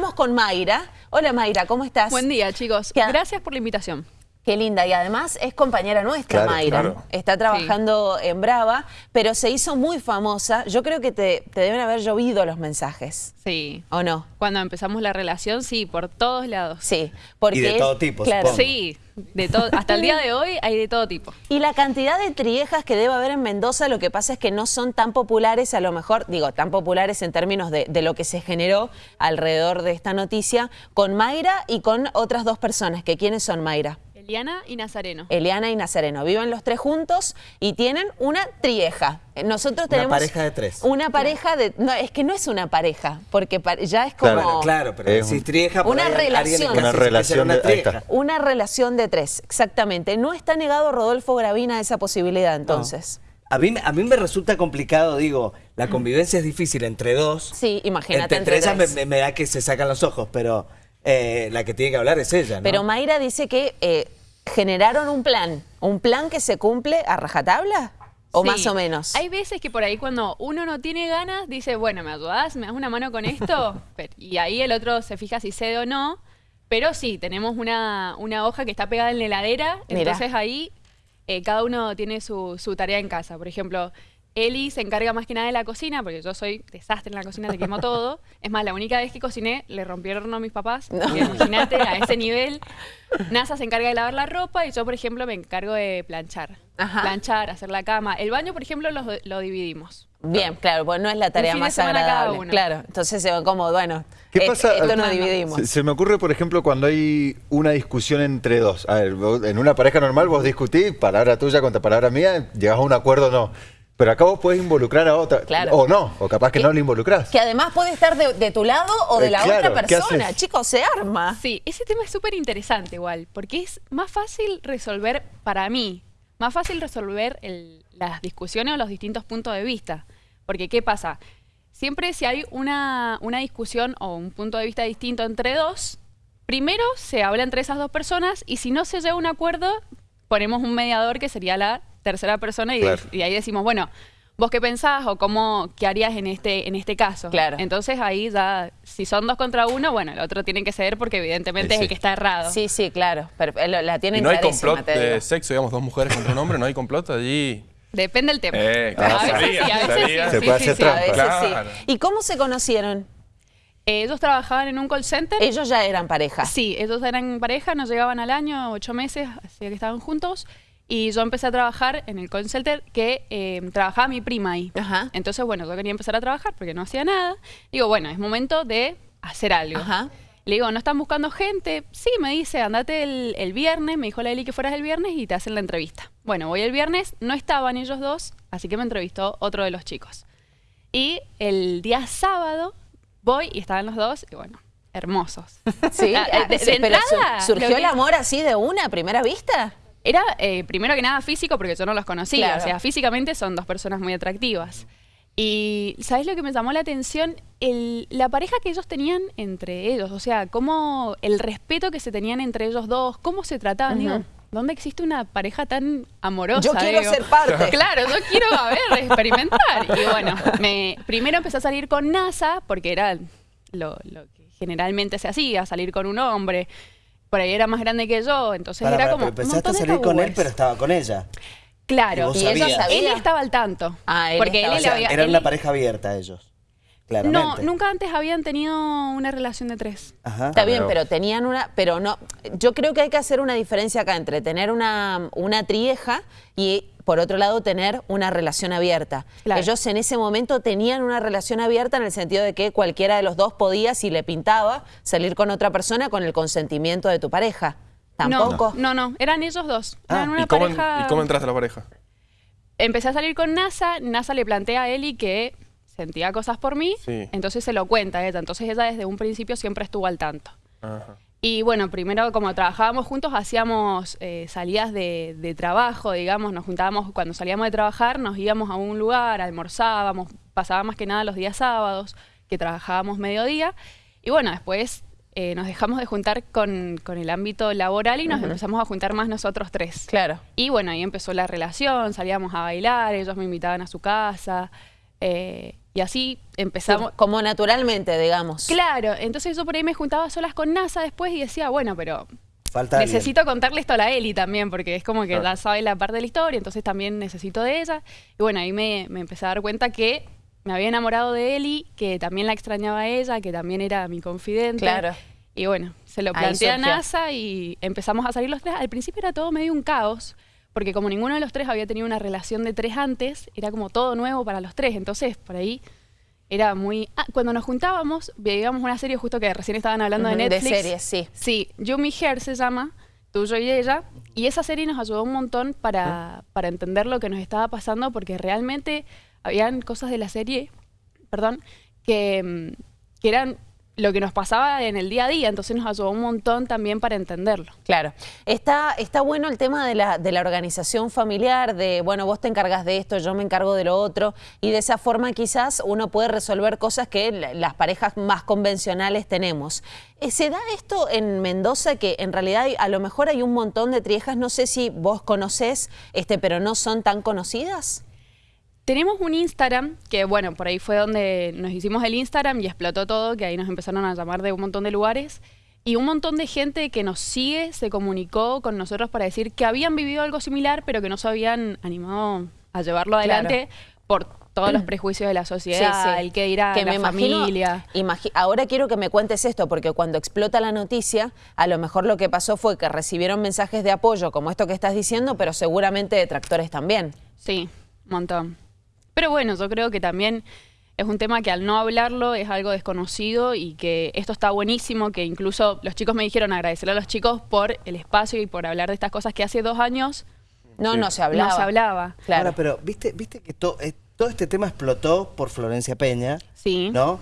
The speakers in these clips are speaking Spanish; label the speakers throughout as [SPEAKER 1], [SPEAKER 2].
[SPEAKER 1] estamos con Mayra. Hola Mayra, ¿cómo estás?
[SPEAKER 2] Buen día, chicos.
[SPEAKER 1] ¿Qué?
[SPEAKER 2] Gracias por la invitación.
[SPEAKER 1] Qué linda, y además es compañera nuestra,
[SPEAKER 3] Claro,
[SPEAKER 1] Mayra.
[SPEAKER 3] claro.
[SPEAKER 1] Está trabajando en Brava, pero se hizo muy famosa. Yo creo que te, te deben haber llovido los mensajes,
[SPEAKER 2] Sí.
[SPEAKER 1] ¿o no?
[SPEAKER 2] Cuando empezamos la relación, sí, por todos lados.
[SPEAKER 1] Sí, porque
[SPEAKER 3] Y de
[SPEAKER 1] es-
[SPEAKER 3] todo tipo,
[SPEAKER 1] claro.
[SPEAKER 3] supongo.
[SPEAKER 2] Sí, de todo. Hasta el día de hoy hay de todo tipo.
[SPEAKER 1] Y la cantidad de triejas que debe haber en Mendoza, lo que pasa es que no son tan populares, a lo mejor, digo, tan populares en términos de, de lo que se generó alrededor de esta noticia, con Mayra y con otras dos personas, que ¿quiénes son Mayra?
[SPEAKER 2] Eliana y Nazareno.
[SPEAKER 1] Eliana y Nazareno. Viven los tres juntos y tienen una trieja. Eh, Nosotros
[SPEAKER 3] Una
[SPEAKER 1] tenemos...
[SPEAKER 3] pareja de tres.
[SPEAKER 1] Una pareja de... No, es que no es una pareja, porque ya es como...
[SPEAKER 3] Claro, claro, pero
[SPEAKER 4] Es
[SPEAKER 3] si trieja por
[SPEAKER 1] Una
[SPEAKER 3] ahí alguien
[SPEAKER 1] relación. Una
[SPEAKER 4] relación
[SPEAKER 3] una
[SPEAKER 4] de-.
[SPEAKER 1] Una relación de tres, exactamente. No está negado Rodolfo Gravina esa posibilidad, entonces.
[SPEAKER 3] A mí, a mí me resulta complicado, digo, la convivencia es difícil entre dos.
[SPEAKER 1] Sí, imagínate
[SPEAKER 3] Entre,
[SPEAKER 1] entre
[SPEAKER 3] ellas me,
[SPEAKER 1] tres.
[SPEAKER 3] me- me da que se sacan los ojos, pero eh, la que tiene que hablar es ella, ¿no?
[SPEAKER 1] Pero Mayra dice que eh, generaron un plan. ¿Un plan que se cumple a rajatabla? ¿O
[SPEAKER 2] Sí.
[SPEAKER 1] más o menos?
[SPEAKER 2] Hay veces que por ahí cuando uno no tiene ganas, dice, bueno, ¿me ayudás? ¿Me das una mano con esto? Y ahí el otro se fija si cede o no. Pero sí, tenemos una, una hoja que está pegada en la heladera,
[SPEAKER 1] Mirá.
[SPEAKER 2] entonces ahí eh, cada uno tiene su, su tarea en casa. Por ejemplo, Eli se encarga más que nada de la cocina, porque yo soy desastre en la cocina, le quemo todo. Es más, la única vez que cociné le horno a mis papás. porque Imagínate, a ese nivel. NASA se encarga de lavar la ropa y yo, por ejemplo, me encargo de planchar.
[SPEAKER 1] Ajá.
[SPEAKER 2] Planchar, hacer la cama. El baño, por ejemplo, lo, lo dividimos.
[SPEAKER 1] Bien, claro, pues no es la tarea más agradable.
[SPEAKER 2] uno.
[SPEAKER 1] Claro, entonces se van como, bueno,
[SPEAKER 4] ¿Qué
[SPEAKER 1] eh,
[SPEAKER 4] pasa?
[SPEAKER 1] esto no
[SPEAKER 2] Ah, no.
[SPEAKER 1] dividimos.
[SPEAKER 4] Se, se me ocurre, por ejemplo, cuando hay una discusión entre dos. A ver, vos- en una pareja normal vos discutís, palabra tuya contra palabra mía, llegás a un acuerdo o no. Pero acá vos podés involucrar a otra.
[SPEAKER 1] Claro.
[SPEAKER 4] O no, o capaz que
[SPEAKER 1] Que-
[SPEAKER 4] no le involucrás.
[SPEAKER 1] Que además puede estar de, de tu lado o de
[SPEAKER 4] Eh,
[SPEAKER 1] la
[SPEAKER 4] claro,
[SPEAKER 1] otra
[SPEAKER 4] ¿qué
[SPEAKER 1] persona. Chicos, se arma.
[SPEAKER 2] Sí, ese tema es súper interesante igual, porque es más fácil resolver, para mí, más fácil resolver el- las discusiones o los distintos puntos de vista. Porque, ¿qué pasa? Siempre si hay una, una discusión o un punto de vista distinto entre dos, primero se habla entre esas dos personas y si no se llega a un acuerdo, ponemos un mediador que sería la tercera persona y,
[SPEAKER 4] Claro.
[SPEAKER 2] y ahí decimos, bueno, ¿vos qué pensás o cómo, qué harías en este, en este caso?
[SPEAKER 1] Claro.
[SPEAKER 2] Entonces ahí ya, si son dos contra uno, bueno, el otro tiene que ceder porque evidentemente
[SPEAKER 4] Sí,
[SPEAKER 2] es el que está errado.
[SPEAKER 1] Sí, sí, claro. Pero eh, la
[SPEAKER 5] Y
[SPEAKER 1] tienen
[SPEAKER 5] no hay
[SPEAKER 1] clarísima,
[SPEAKER 5] complot
[SPEAKER 1] te digo.
[SPEAKER 5] de sexo, digamos, dos mujeres contra un hombre, no hay complot allí.
[SPEAKER 2] Depende del tema.
[SPEAKER 5] Eh,
[SPEAKER 2] a
[SPEAKER 5] claro,
[SPEAKER 2] veces
[SPEAKER 5] sabía,
[SPEAKER 2] sí, a veces sí.
[SPEAKER 4] Se puede hacer.
[SPEAKER 1] A veces
[SPEAKER 5] Claro.
[SPEAKER 1] ¿Y cómo se conocieron?
[SPEAKER 2] Ellos trabajaban en un call center.
[SPEAKER 1] Ellos ya eran pareja.
[SPEAKER 2] Sí, ellos eran pareja, nos llegaban al año, ocho meses, así que estaban juntos. Y yo empecé a trabajar en el call center que eh, trabajaba mi prima ahí.
[SPEAKER 1] Ajá.
[SPEAKER 2] Entonces, bueno, yo quería empezar a trabajar porque no hacía nada. Digo, bueno, es momento de hacer algo.
[SPEAKER 1] Ajá.
[SPEAKER 2] Le digo, ¿no están buscando gente? Sí, me dice, andate el, el viernes. Me dijo la Eli que fueras el viernes y te hacen la entrevista. Bueno, voy el viernes, no estaban ellos dos, así que me entrevistó otro de los chicos. Y el día sábado voy y estaban los dos, y bueno, hermosos.
[SPEAKER 1] Sí,
[SPEAKER 2] Ah,
[SPEAKER 1] ah,
[SPEAKER 2] de- de entrada,
[SPEAKER 1] surgió el amor así de una a primera vista.
[SPEAKER 2] Era eh, primero que nada físico porque yo no los conocía.
[SPEAKER 1] Claro.
[SPEAKER 2] O sea, físicamente son dos personas muy atractivas. Y ¿sabes lo que me llamó la atención? El- la pareja que ellos tenían entre ellos. O sea, cómo el respeto que se tenían entre ellos dos, cómo se trataban. Digo, ¿dónde existe una pareja tan amorosa?
[SPEAKER 1] Yo quiero
[SPEAKER 2] Digo.
[SPEAKER 1] ser parte.
[SPEAKER 2] Claro, yo quiero, a ver, experimentar. Y bueno, me, primero empecé a salir con NASA, porque era lo, lo que generalmente se hacía, salir con un hombre. Por ahí era más grande que yo, entonces era
[SPEAKER 3] pará,
[SPEAKER 2] como.
[SPEAKER 3] pero
[SPEAKER 2] un
[SPEAKER 3] empezaste a salir con él, pero estaba con ella.
[SPEAKER 2] Claro,
[SPEAKER 3] Y
[SPEAKER 1] ella sabía.
[SPEAKER 2] él estaba al tanto.
[SPEAKER 1] Ah, él
[SPEAKER 2] porque
[SPEAKER 1] estaba-
[SPEAKER 2] él
[SPEAKER 3] O
[SPEAKER 2] le
[SPEAKER 3] sea,
[SPEAKER 2] había.
[SPEAKER 3] eran
[SPEAKER 2] él-
[SPEAKER 3] una pareja abierta ellos, claramente.
[SPEAKER 2] No, nunca antes habían tenido una relación de tres.
[SPEAKER 3] Ajá.
[SPEAKER 1] Está bien,
[SPEAKER 4] pero-
[SPEAKER 1] pero tenían una, pero no, yo creo que hay que hacer una diferencia acá entre tener una, una trieja y por otro lado tener una relación abierta.
[SPEAKER 2] Claro.
[SPEAKER 1] Ellos en ese momento tenían una relación abierta en el sentido de que cualquiera de los dos podía, si le pintaba, salir con otra persona con el consentimiento de tu pareja. Tampoco.
[SPEAKER 2] No, no, no, eran ellos dos.
[SPEAKER 3] Ah,
[SPEAKER 2] Eran una
[SPEAKER 5] ¿Y cómo,
[SPEAKER 2] pareja.
[SPEAKER 5] ¿Y cómo entraste a la pareja?
[SPEAKER 2] Empecé a salir con NASA. NASA le plantea a Eli que sentía cosas por mí.
[SPEAKER 5] Sí.
[SPEAKER 2] Entonces se lo cuenta ella. Entonces ella desde un principio siempre estuvo al tanto.
[SPEAKER 5] Ajá.
[SPEAKER 2] Y bueno, primero como trabajábamos juntos, hacíamos eh, salidas de, de trabajo, digamos, nos juntábamos, cuando salíamos de trabajar, nos íbamos a un lugar, almorzábamos, pasaba más que nada los días sábados, que trabajábamos mediodía. Y bueno, después eh, nos dejamos de juntar con, con el ámbito laboral y nos empezamos a juntar más nosotros tres.
[SPEAKER 1] Claro.
[SPEAKER 2] Y bueno, ahí empezó la relación, salíamos a bailar, ellos me invitaban a su casa. eh, Y así empezamos.
[SPEAKER 1] Como naturalmente, digamos.
[SPEAKER 2] Claro, entonces yo por ahí me juntaba a solas con NASA después y decía, bueno, pero
[SPEAKER 3] Falta alguien.
[SPEAKER 2] necesito contarle esto a la Eli también, porque es como que ya sabe la parte de la historia, entonces también necesito de ella. Y bueno, ahí me, me empecé a dar cuenta que me había enamorado de Eli, que también la extrañaba a ella, que también era mi confidente.
[SPEAKER 1] Claro.
[SPEAKER 2] Y bueno, se lo planteé a. NASA y empezamos a salir los tres. Al principio era todo medio un caos, porque como ninguno de los tres había tenido una relación de tres antes, era como todo nuevo para los tres. Entonces, por ahí era muy... Ah, cuando nos juntábamos, veíamos una serie justo que recién estaban hablando
[SPEAKER 1] Ujú,
[SPEAKER 2] de
[SPEAKER 1] de
[SPEAKER 2] Netflix.
[SPEAKER 1] series, sí.
[SPEAKER 2] Sí, You Me Here se llama, tuyo y ella. Y esa serie nos ayudó un montón para, para entender lo que nos estaba pasando, porque realmente habían cosas de la serie, perdón, que, mm, que eran lo que nos pasaba en el día a día, entonces nos ayudó un montón también para entenderlo.
[SPEAKER 1] Claro. Está, está bueno el tema de la, de la organización familiar, de, bueno, vos te encargas de esto, yo me encargo de lo otro, y de esa forma quizás uno puede resolver cosas que la- las parejas más convencionales tenemos. Eh, ¿Se da esto en Mendoza que en realidad a lo mejor hay un montón de triejas, no sé si vos conocés, este, pero no son tan conocidas?
[SPEAKER 2] Tenemos un Instagram, que bueno, por ahí fue donde nos hicimos el Instagram y explotó todo, que ahí nos empezaron a llamar de un montón de lugares. Y un montón de gente que nos sigue se comunicó con nosotros para decir que habían vivido algo similar, pero que no se habían animado a llevarlo adelante por todos los prejuicios de la sociedad, el que dirá
[SPEAKER 1] Que
[SPEAKER 2] la
[SPEAKER 1] me
[SPEAKER 2] familia.
[SPEAKER 1] ahora quiero que me cuentes esto, porque cuando explota la noticia, a lo mejor lo que pasó fue que recibieron mensajes de apoyo, como esto que estás diciendo, pero seguramente detractores también.
[SPEAKER 2] Sí, un montón. Pero bueno, yo creo que también es un tema que al no hablarlo es algo desconocido y que esto está buenísimo, que incluso los chicos me dijeron agradecerle a los chicos por el espacio y por hablar de estas cosas que hace dos años
[SPEAKER 1] No, no se hablaba.
[SPEAKER 2] no se hablaba.
[SPEAKER 1] Claro.
[SPEAKER 3] Ahora, pero viste, viste que to- eh, todo este tema explotó por Florencia Peña,
[SPEAKER 2] Sí,
[SPEAKER 3] ¿no?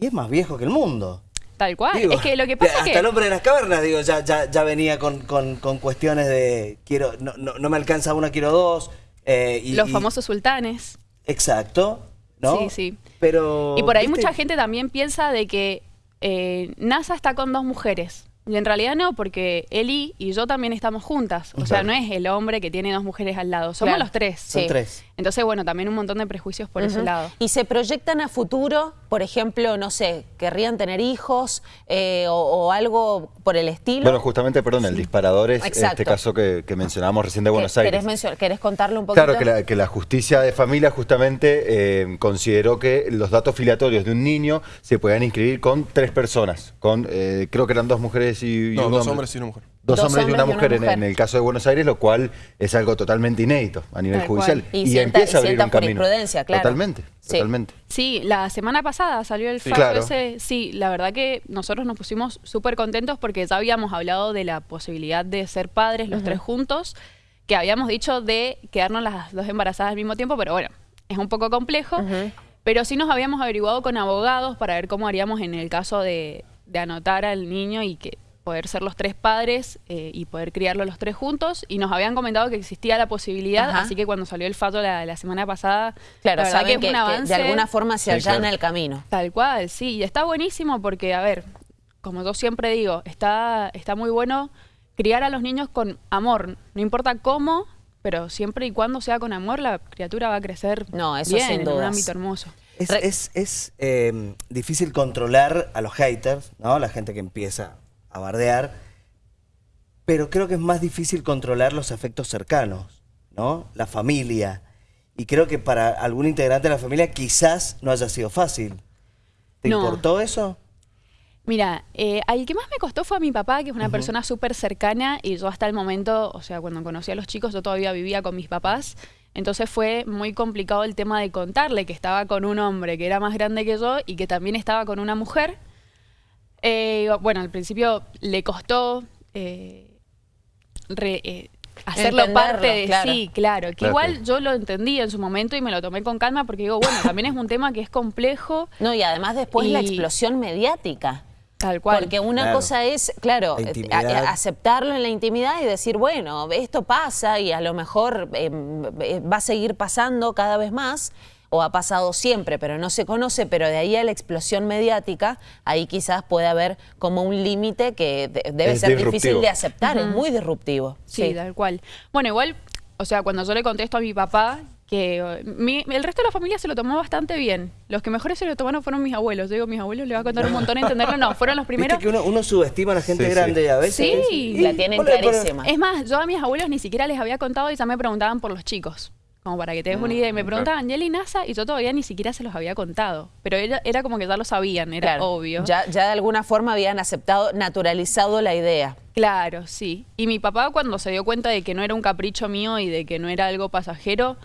[SPEAKER 3] Y es más viejo que el mundo.
[SPEAKER 2] tal cual.
[SPEAKER 3] Digo,
[SPEAKER 2] es que lo que pasa es
[SPEAKER 3] hasta
[SPEAKER 2] que...
[SPEAKER 3] el hombre de las cavernas, digo, ya, ya, ya venía con, con- con cuestiones de quiero, no, no, no me alcanza una, quiero dos. eh, y,
[SPEAKER 2] los
[SPEAKER 3] y-
[SPEAKER 2] famosos sultanes.
[SPEAKER 3] Exacto, ¿no?
[SPEAKER 2] Sí, sí.
[SPEAKER 3] Pero.
[SPEAKER 2] Y por ahí
[SPEAKER 3] ¿viste?
[SPEAKER 2] mucha gente también piensa de que eh, NASA está con dos mujeres. Y en realidad no, porque Eli y yo también estamos juntas. O sea, no es el hombre que tiene dos mujeres al lado, somos
[SPEAKER 1] Claro.
[SPEAKER 2] los tres.
[SPEAKER 3] Son
[SPEAKER 1] Sí.
[SPEAKER 3] tres.
[SPEAKER 2] Entonces, bueno, también un montón de prejuicios por ese
[SPEAKER 1] Ujú.
[SPEAKER 2] lado.
[SPEAKER 1] Y se proyectan a futuro, por ejemplo, no sé, querrían tener hijos eh, o, o algo por el estilo.
[SPEAKER 4] Bueno, justamente, perdón, el disparador es
[SPEAKER 1] Exacto.
[SPEAKER 4] este caso que, que mencionábamos recién de
[SPEAKER 1] ¿Qué-
[SPEAKER 4] Buenos Aires.
[SPEAKER 1] ¿Querés, querés contarlo un poquito?
[SPEAKER 4] Claro, que la, que la justicia de familia justamente eh, consideró que los datos filiatorios de un niño se podían inscribir con tres personas, con eh, creo que eran dos mujeres y, y
[SPEAKER 5] No,
[SPEAKER 4] un
[SPEAKER 5] dos
[SPEAKER 4] hombre.
[SPEAKER 5] hombres y una mujer.
[SPEAKER 4] Dos,
[SPEAKER 1] Dos
[SPEAKER 4] hombres y una
[SPEAKER 1] hombres y una
[SPEAKER 4] mujer, en-
[SPEAKER 1] mujer.
[SPEAKER 4] En, el caso de Buenos Aires, lo cual es algo totalmente inédito a nivel
[SPEAKER 2] Tal
[SPEAKER 4] judicial.
[SPEAKER 1] cual. Y sienta-
[SPEAKER 4] empieza a abrir un camino.
[SPEAKER 1] claro.
[SPEAKER 4] Totalmente,
[SPEAKER 1] Sí.
[SPEAKER 4] totalmente.
[SPEAKER 2] Sí, la semana pasada salió el
[SPEAKER 5] Sí.
[SPEAKER 2] fallo
[SPEAKER 4] Claro.
[SPEAKER 2] ese. Sí, la verdad que nosotros nos pusimos súper contentos porque ya habíamos hablado de la posibilidad de ser padres los tres juntos, que habíamos dicho de quedarnos las dos embarazadas al mismo tiempo, pero bueno, es un poco complejo. Pero sí nos habíamos averiguado con abogados para ver cómo haríamos en el caso de, de anotar al niño y que poder ser los tres padres eh, y poder criarlo los tres juntos. Y nos habían comentado que existía la posibilidad,
[SPEAKER 1] Ajá.
[SPEAKER 2] así que cuando salió el fallo la, la semana pasada,
[SPEAKER 1] Claro,
[SPEAKER 2] la verdad
[SPEAKER 1] saben
[SPEAKER 2] es
[SPEAKER 1] que,
[SPEAKER 2] un
[SPEAKER 1] que
[SPEAKER 2] avance.
[SPEAKER 1] de alguna forma se
[SPEAKER 4] Sí,
[SPEAKER 1] allana
[SPEAKER 4] claro.
[SPEAKER 1] el camino.
[SPEAKER 2] Tal cual, sí, y está buenísimo porque, a ver, como yo siempre digo, está, está muy bueno criar a los niños con amor, no importa cómo, pero siempre y cuando sea con amor, la criatura va a crecer
[SPEAKER 1] No, eso
[SPEAKER 2] bien,
[SPEAKER 1] sin
[SPEAKER 2] en un ámbito hermoso.
[SPEAKER 3] Es,
[SPEAKER 1] Re-
[SPEAKER 3] es- es, eh, difícil controlar a los haters, ¿no? La gente que empieza a bardear. Pero creo que es más difícil controlar los afectos cercanos, ¿no? La familia. Y creo que para algún integrante de la familia quizás no haya sido fácil. ¿Te
[SPEAKER 2] No.
[SPEAKER 3] importó eso?
[SPEAKER 2] Mira, eh, al que más me costó fue a mi papá, que es una persona súper cercana, y yo hasta el momento, o sea, cuando conocí a los chicos, yo todavía vivía con mis papás, entonces fue muy complicado el tema de contarle que estaba con un hombre que era más grande que yo y que también estaba con una mujer. Eh, bueno, al principio le costó eh, re- eh, hacerlo
[SPEAKER 1] Entenderlo,
[SPEAKER 2] parte de
[SPEAKER 1] claro.
[SPEAKER 2] sí, claro, que
[SPEAKER 4] Claro,
[SPEAKER 2] igual
[SPEAKER 4] claro.
[SPEAKER 2] yo lo entendí en su momento y me lo tomé con calma porque digo, bueno, también es un tema que es complejo,
[SPEAKER 1] No, y además después la explosión mediática.
[SPEAKER 2] Tal cual.
[SPEAKER 1] Porque una
[SPEAKER 3] Claro.
[SPEAKER 1] cosa es, claro,
[SPEAKER 3] La
[SPEAKER 1] eh,
[SPEAKER 3] intimidad.
[SPEAKER 1] a- a- aceptarlo en la intimidad y decir, bueno, esto pasa y a lo mejor eh, eh, va a seguir pasando cada vez más, o ha pasado siempre, pero no se conoce, pero de ahí a la explosión mediática, ahí quizás puede haber como un límite que de- debe
[SPEAKER 4] Es
[SPEAKER 1] ser
[SPEAKER 4] disruptivo.
[SPEAKER 1] difícil de aceptar, es muy disruptivo.
[SPEAKER 2] Sí, tal cual. Bueno, igual, o sea, cuando yo le contesto a mi papá que mi- el resto de la familia se lo tomó bastante bien. Los que mejores se lo tomaron fueron mis abuelos. Yo digo, mis abuelos le va a contar un montón entenderlo. No, fueron los
[SPEAKER 3] Viste
[SPEAKER 2] primeros.
[SPEAKER 3] que uno, uno subestima a la gente
[SPEAKER 4] Sí, sí.
[SPEAKER 3] grande a veces.
[SPEAKER 2] Sí.
[SPEAKER 1] La tienen
[SPEAKER 3] Hola,
[SPEAKER 1] clarísima.
[SPEAKER 2] Es más, yo a mis abuelos ni siquiera les había contado y ya me preguntaban por los chicos. Como para que te des una idea. Y me preguntaban, ¿Yeli NASA? Y yo todavía ni siquiera se los había contado. Pero era, era como que ya lo sabían, era
[SPEAKER 1] Claro,
[SPEAKER 2] obvio.
[SPEAKER 1] Ya, ya de alguna forma habían aceptado, naturalizado la idea.
[SPEAKER 2] Claro, sí. Y mi papá cuando se dio cuenta de que no era un capricho mío y de que no era algo pasajero,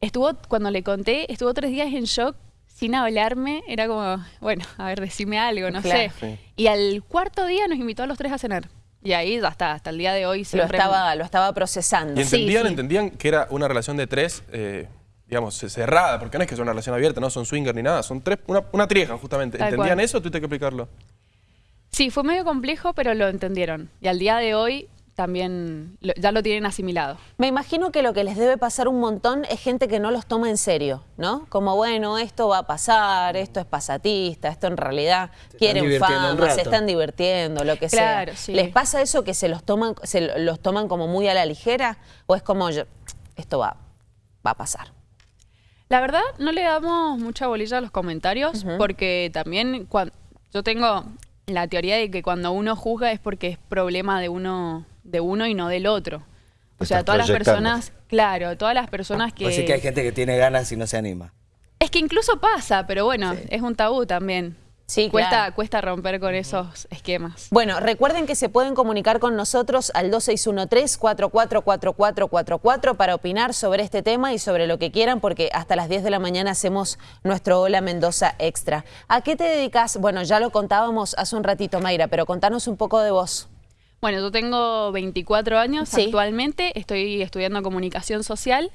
[SPEAKER 2] estuvo, cuando le conté, estuvo tres días en shock sin hablarme. Era como, bueno, a ver, decime algo, no
[SPEAKER 1] Claro.
[SPEAKER 2] sé. Y al cuarto día nos invitó a los tres a cenar. Y ahí ya está, hasta el día de hoy
[SPEAKER 1] Lo
[SPEAKER 2] siempre...
[SPEAKER 1] estaba, lo estaba procesando.
[SPEAKER 5] ¿Y
[SPEAKER 2] Sí,
[SPEAKER 5] entendían,
[SPEAKER 2] sí.
[SPEAKER 5] entendían que era una relación de tres, eh, digamos, cerrada? Porque no es que sea una relación abierta, no son swinger ni nada, son tres, una, una trieja justamente.
[SPEAKER 2] Tal
[SPEAKER 5] ¿Entendían
[SPEAKER 2] cual.
[SPEAKER 5] eso o tuviste que explicarlo?
[SPEAKER 2] Sí, fue medio complejo, pero lo entendieron. Y al día de hoy también lo- ya lo tienen asimilado.
[SPEAKER 1] Me imagino que lo que les debe pasar un montón es gente que no los toma en serio, ¿no? Como, bueno, esto va a pasar, esto es pasatista, esto en realidad quieren fama, se están divirtiendo, lo que
[SPEAKER 2] Claro,
[SPEAKER 1] sea.
[SPEAKER 2] sí.
[SPEAKER 1] ¿Les pasa eso que se los toman, se los toman como muy a la ligera? ¿O es como, yo, esto va, va a pasar?
[SPEAKER 2] La verdad, no le damos mucha bolilla a los comentarios porque también yo tengo la teoría de que cuando uno juzga es porque es problema de uno, de uno y no del otro. O sea, todas las personas, claro, todas las personas que...
[SPEAKER 3] Pues sí que hay gente que tiene ganas y no se anima.
[SPEAKER 2] Es que incluso pasa, pero bueno, es un tabú también.
[SPEAKER 1] Sí,
[SPEAKER 2] cuesta,
[SPEAKER 1] claro.
[SPEAKER 2] cuesta romper con esos esquemas.
[SPEAKER 1] Bueno, recuerden que se pueden comunicar con nosotros al 2613-444444 para opinar sobre este tema y sobre lo que quieran, porque hasta las 10 de la mañana hacemos nuestro Hola Mendoza Extra. ¿A qué te dedicas? Bueno, ya lo contábamos hace un ratito, Mayra, pero contanos un poco de vos.
[SPEAKER 2] Bueno, yo tengo 24 años
[SPEAKER 1] Sí.
[SPEAKER 2] actualmente, estoy estudiando comunicación social,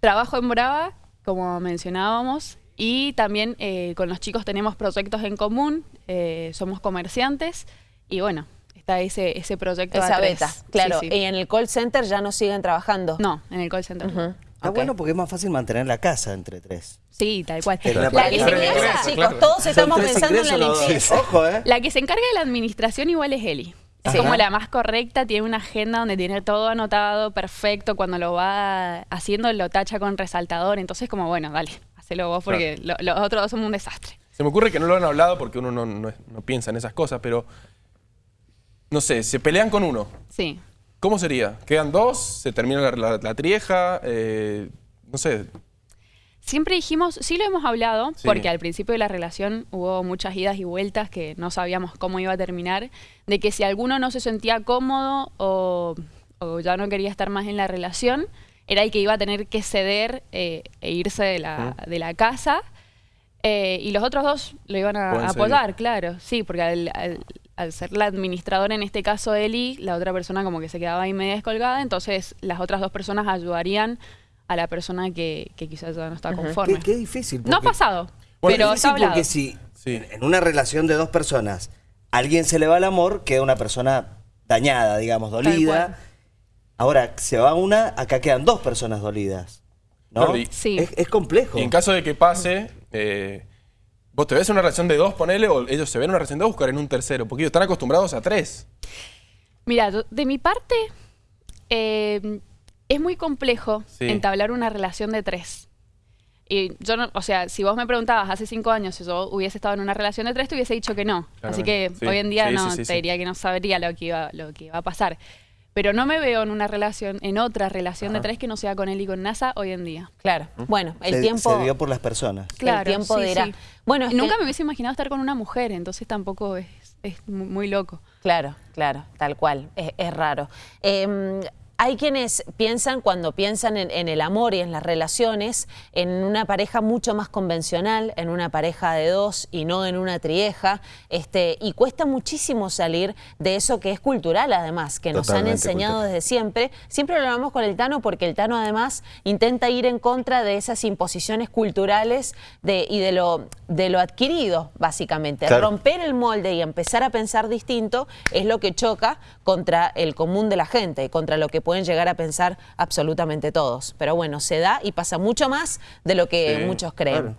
[SPEAKER 2] trabajo en Brava, como mencionábamos, y también eh, con los chicos tenemos proyectos en común, eh, somos comerciantes, y bueno, está ese, ese proyecto
[SPEAKER 1] Esa
[SPEAKER 2] A3.
[SPEAKER 1] beta, claro.
[SPEAKER 2] Sí, sí.
[SPEAKER 1] Y en el call center ya no siguen trabajando.
[SPEAKER 2] No, en el call center.
[SPEAKER 3] Está
[SPEAKER 1] Ok.
[SPEAKER 3] bueno porque es más fácil mantener la casa entre tres.
[SPEAKER 2] Sí, tal cual.
[SPEAKER 3] Pero la
[SPEAKER 2] que se encarga-
[SPEAKER 1] chicos,
[SPEAKER 5] claro.
[SPEAKER 1] todos
[SPEAKER 3] Son
[SPEAKER 1] estamos pensando en la limpieza.
[SPEAKER 3] Ojo, ¿eh?
[SPEAKER 2] La que se encarga de la administración igual es Eli. Es
[SPEAKER 3] Ajá.
[SPEAKER 2] como la más correcta, tiene una agenda donde tiene todo anotado, perfecto. Cuando lo va haciendo lo tacha con resaltador. Entonces como, bueno, dale, hacelo vos porque lo- los otros dos son un desastre.
[SPEAKER 5] Se me ocurre que no lo han hablado porque uno no, no- no piensa en esas cosas, pero no sé, se pelean con uno.
[SPEAKER 2] Sí.
[SPEAKER 5] ¿Cómo sería? ¿Quedan dos? ¿Se termina la, la- la trieja? Eh, no sé.
[SPEAKER 2] Siempre dijimos, sí lo hemos hablado,
[SPEAKER 5] Sí.
[SPEAKER 2] porque al principio de la relación hubo muchas idas y vueltas que no sabíamos cómo iba a terminar, de que si alguno no se sentía cómodo o, o ya no quería estar más en la relación, era el que iba a tener que ceder eh, e irse de la, de la casa. eh, y los otros dos lo iban a, apoyar, claro, sí, porque al, al- al ser la administradora en este caso Eli, la otra persona como que se quedaba ahí media descolgada, entonces las otras dos personas ayudarían a la persona que, que quizás ya no está conforme.
[SPEAKER 3] Qué, qué difícil.
[SPEAKER 2] No ha pasado,
[SPEAKER 5] Bueno,
[SPEAKER 2] pero
[SPEAKER 3] es
[SPEAKER 2] está hablado.
[SPEAKER 3] porque si
[SPEAKER 5] Sí.
[SPEAKER 3] en- una relación de dos personas alguien se le va el amor, queda una persona dañada, digamos, dolida. Ahora, se va una, acá quedan dos personas dolidas. ¿no?
[SPEAKER 5] Claro, y-
[SPEAKER 2] Sí.
[SPEAKER 3] Es, es complejo.
[SPEAKER 5] Y en caso de que pase, eh, vos te ves en una relación de dos, ponele, o ellos se ven en una relación de dos, buscar en un tercero, porque ellos están acostumbrados a tres.
[SPEAKER 2] Mira, de mi parte, eh, es muy complejo
[SPEAKER 5] Sí.
[SPEAKER 2] entablar una relación de tres. Y yo no, o sea, si vos me preguntabas hace cinco años si yo hubiese estado en una relación de tres, te hubiese dicho que no. Así que.
[SPEAKER 5] Sí.
[SPEAKER 2] hoy en día
[SPEAKER 5] Sí,
[SPEAKER 2] no
[SPEAKER 5] sí, sí,
[SPEAKER 2] te
[SPEAKER 5] sí.
[SPEAKER 2] diría que no sabría lo que iba, lo que iba a pasar. Pero no me veo en una relación, en otra relación de tres que no sea con él y con NASA hoy en día.
[SPEAKER 1] Claro. Bueno, el
[SPEAKER 3] se,
[SPEAKER 1] tiempo.
[SPEAKER 3] se dio por las personas.
[SPEAKER 2] Claro,
[SPEAKER 1] el tiempo
[SPEAKER 2] sí,
[SPEAKER 1] dirá.
[SPEAKER 2] sí.
[SPEAKER 1] Bueno, es
[SPEAKER 2] Nunca
[SPEAKER 1] que-
[SPEAKER 2] me hubiese imaginado estar con una mujer, entonces tampoco es, es mu- muy loco.
[SPEAKER 1] Claro, claro, tal cual, es, es raro. Eh, hay quienes piensan, cuando piensan en, en el amor y en las relaciones, en una pareja mucho más convencional, en una pareja de dos y no en una trieja, este, y cuesta muchísimo salir de eso que es cultural además, que nos han enseñado
[SPEAKER 4] cultural.
[SPEAKER 1] desde siempre. Siempre lo hablamos con el Tano porque el Tano además intenta ir en contra de esas imposiciones culturales de, y de lo, de lo adquirido, básicamente.
[SPEAKER 4] Claro.
[SPEAKER 1] Romper el molde y empezar a pensar distinto es lo que choca contra el común de la gente contra lo que pueden llegar a pensar absolutamente todos. Pero bueno, se da y pasa mucho más de lo que
[SPEAKER 5] Sí,
[SPEAKER 1] muchos creen.
[SPEAKER 3] claro.